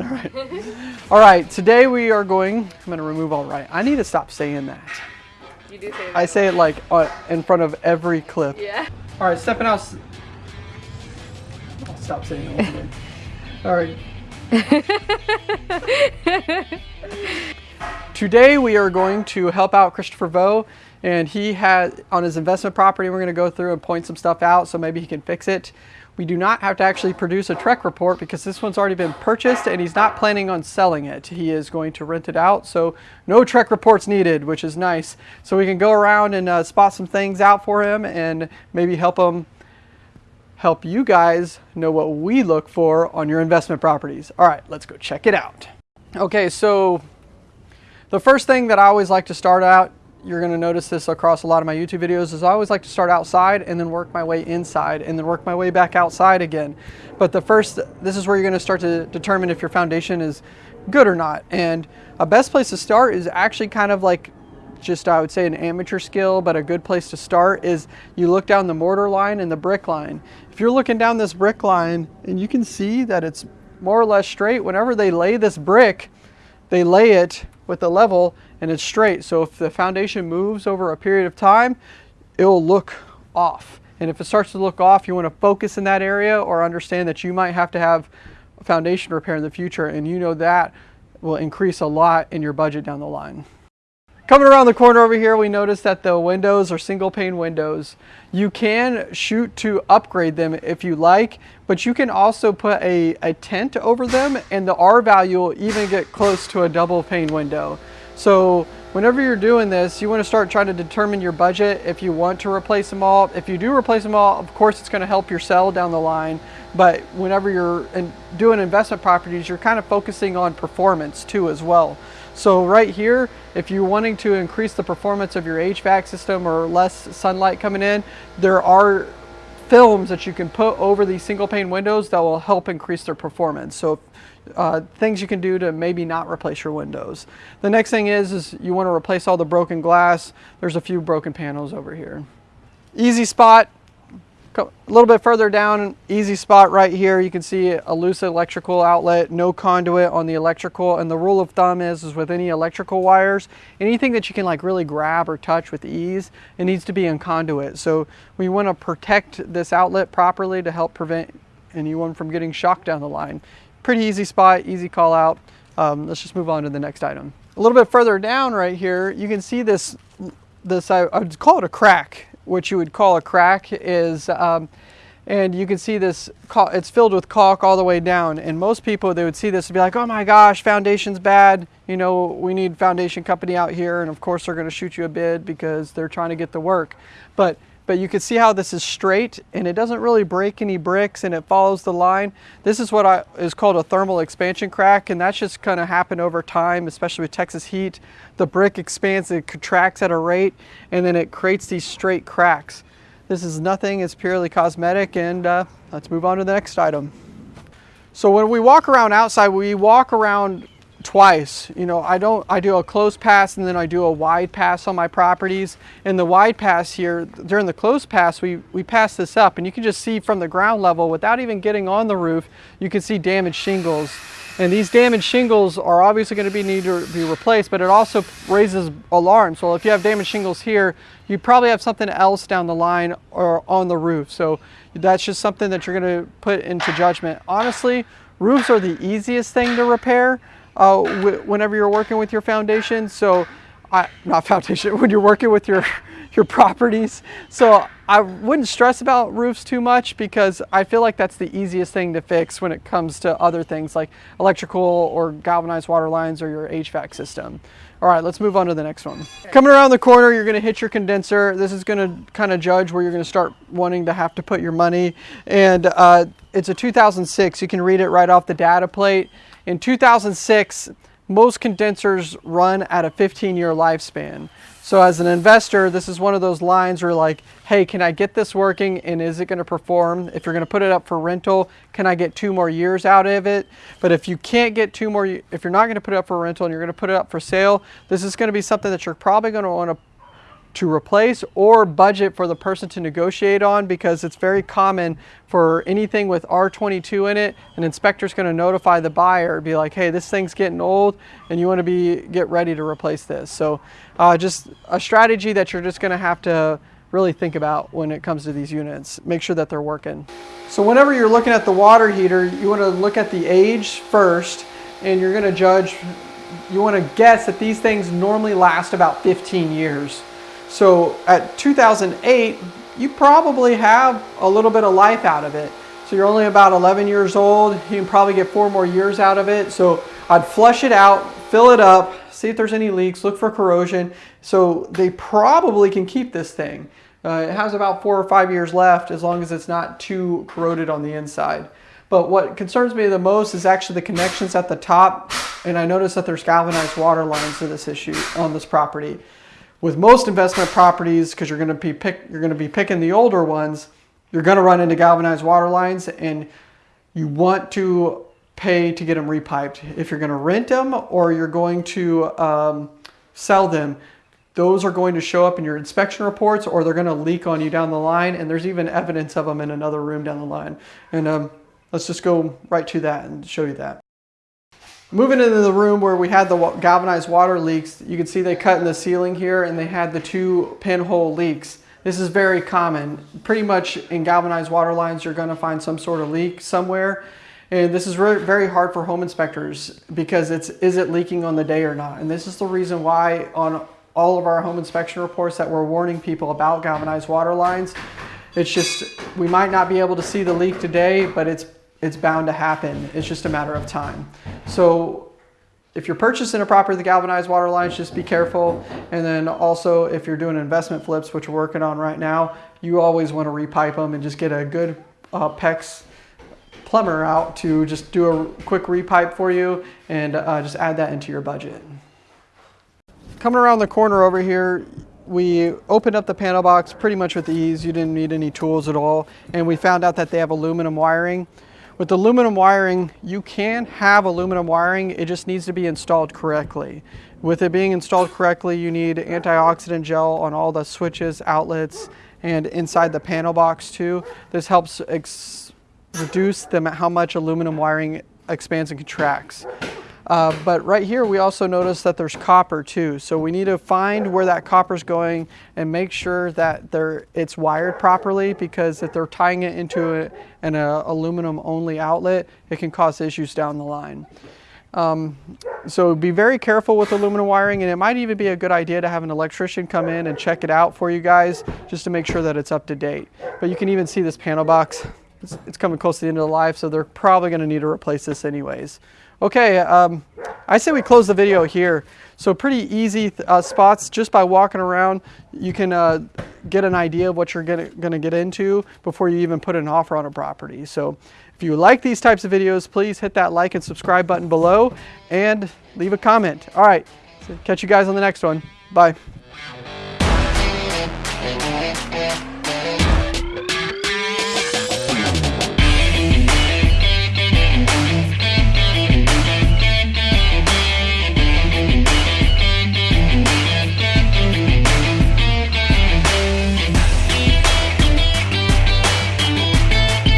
All right. All right, today we are going, I'm going to remove all right. I need to stop saying that. You do say that. I say it like uh, in front of every clip. Yeah. All right, stepping out. I'll stop saying that. all right. Today we are going to help out Christopher Vo, and he had on his investment property. We're going to go through and point some stuff out, so maybe he can fix it. We do not have to actually produce a TREC report because this one's already been purchased, and he's not planning on selling it. He is going to rent it out, so no TREC reports needed, which is nice. So we can go around and uh, spot some things out for him, and maybe help him help you guys know what we look for on your investment properties. All right, let's go check it out. Okay, so the first thing that I always like to start out, you're going to notice this across a lot of my YouTube videos, is I always like to start outside and then work my way inside and then work my way back outside again. But the first, this is where you're going to start to determine if your foundation is good or not. And a best place to start is actually kind of like just I would say an amateur skill, but a good place to start is you look down the mortar line and the brick line. If you're looking down this brick line and you can see that it's more or less straight, whenever they lay this brick, they lay it with the level and it's straight. So if the foundation moves over a period of time, it will look off. And if it starts to look off, you want to focus in that area or understand that you might have to have foundation repair in the future. And you know that will increase a lot in your budget down the line. Coming around the corner over here, we notice that the windows are single pane windows. You can shoot to upgrade them if you like, but you can also put a, a tent over them and the R value will even get close to a double pane window. So whenever you're doing this, you want to start trying to determine your budget if you want to replace them all. If you do replace them all, of course it's going to help your sell down the line. But whenever you're in, doing investment properties, you're kind of focusing on performance too as well. So right here, if you're wanting to increase the performance of your HVAC system or less sunlight coming in, there are films that you can put over these single pane windows that will help increase their performance. So uh, things you can do to maybe not replace your windows. The next thing is, is you want to replace all the broken glass. There's a few broken panels over here. Easy spot, a little bit further down, easy spot right here, you can see a loose electrical outlet, no conduit on the electrical. And the rule of thumb is, is with any electrical wires, anything that you can like really grab or touch with ease, it needs to be in conduit. So we want to protect this outlet properly to help prevent anyone from getting shocked down the line. Pretty easy spot, easy call out. Um, let's just move on to the next item. A little bit further down right here, you can see this, this I, I would call it a crack what you would call a crack is, um, and you can see this, it's filled with caulk all the way down. And most people, they would see this and be like, oh my gosh, foundation's bad. You know, we need foundation company out here. And of course they're gonna shoot you a bid because they're trying to get the work. But, but you can see how this is straight and it doesn't really break any bricks and it follows the line. This is what I, is called a thermal expansion crack and that's just gonna happen over time, especially with Texas heat. The brick expands, it contracts at a rate and then it creates these straight cracks. This is nothing, it's purely cosmetic and uh, let's move on to the next item. So when we walk around outside, we walk around twice. You know, I don't, I do a close pass and then I do a wide pass on my properties. In the wide pass here, during the close pass, we, we pass this up and you can just see from the ground level without even getting on the roof, you can see damaged shingles. And these damaged shingles are obviously going to be need to be replaced, but it also raises alarms. So if you have damaged shingles here, you probably have something else down the line or on the roof. So that's just something that you're going to put into judgment. Honestly, roofs are the easiest thing to repair uh, wh- whenever you're working with your foundation. So, I, not foundation, when you're working with your your properties. So I wouldn't stress about roofs too much because I feel like that's the easiest thing to fix when it comes to other things like electrical or galvanized water lines or your HVAC system. All right, let's move on to the next one. Coming around the corner, you're gonna hit your condenser. This is gonna kind of judge where you're gonna start wanting to have to put your money. And uh, it's a 2006, you can read it right off the data plate. In 2006, most condensers run at a 15 year lifespan. So as an investor, this is one of those lines where like, hey, can I get this working and is it gonna perform? If you're gonna put it up for rental, can I get two more years out of it? But if you can't get two more, if you're not gonna put it up for rental and you're gonna put it up for sale, this is gonna be something that you're probably gonna wanna to replace or budget for the person to negotiate on because it's very common for anything with R22 in it, an inspector's gonna notify the buyer, be like, hey, this thing's getting old and you wanna be get ready to replace this. So uh, just a strategy that you're just gonna have to really think about when it comes to these units. Make sure that they're working. So whenever you're looking at the water heater, you wanna look at the age first and you're gonna judge, you wanna guess that these things normally last about 15 years. So at 2008, you probably have a little bit of life out of it. So you're only about 11 years old. You can probably get four more years out of it. So I'd flush it out, fill it up, see if there's any leaks, look for corrosion. So they probably can keep this thing. Uh, it has about four or five years left as long as it's not too corroded on the inside. But what concerns me the most is actually the connections at the top. And I noticed that there's galvanized water lines to this issue on this property with most investment properties, because you're going to be pick, you're going to be picking the older ones, you're going to run into galvanized water lines, and you want to pay to get them repiped. If you're going to rent them or you're going to um, sell them, those are going to show up in your inspection reports or they're going to leak on you down the line. And there's even evidence of them in another room down the line. And um, let's just go right to that and show you that. Moving into the room where we had the galvanized water leaks, you can see they cut in the ceiling here and they had the two pinhole leaks. This is very common. Pretty much in galvanized water lines, you're gonna find some sort of leak somewhere. And this is very hard for home inspectors because it's, is it leaking on the day or not? And this is the reason why on all of our home inspection reports that we're warning people about galvanized water lines. It's just, we might not be able to see the leak today, but it's it's bound to happen. It's just a matter of time. So if you're purchasing a property with galvanized water lines, just be careful. And then also if you're doing investment flips, which we're working on right now, you always want to repipe them and just get a good uh, PEX plumber out to just do a quick repipe for you and uh, just add that into your budget. Coming around the corner over here, we opened up the panel box pretty much with ease. You didn't need any tools at all. And we found out that they have aluminum wiring. With aluminum wiring, you can have aluminum wiring, it just needs to be installed correctly. With it being installed correctly, you need antioxidant gel on all the switches, outlets, and inside the panel box too. This helps reduce the, how much aluminum wiring expands and contracts. Uh, but right here, we also notice that there's copper too. So we need to find where that copper is going and make sure that it's wired properly because if they're tying it into a, an a, aluminum only outlet, it can cause issues down the line. Um, so be very careful with aluminum wiring and it might even be a good idea to have an electrician come in and check it out for you guys just to make sure that it's up to date. But you can even see this panel box. It's, it's coming close to the end of the life, so they're probably going to need to replace this anyways. Okay, um, I say we close the video here. So pretty easy uh, spots just by walking around. You can uh, get an idea of what you're going to get into before you even put an offer on a property. So if you like these types of videos, please hit that like and subscribe button below and leave a comment. All right, so catch you guys on the next one. Bye.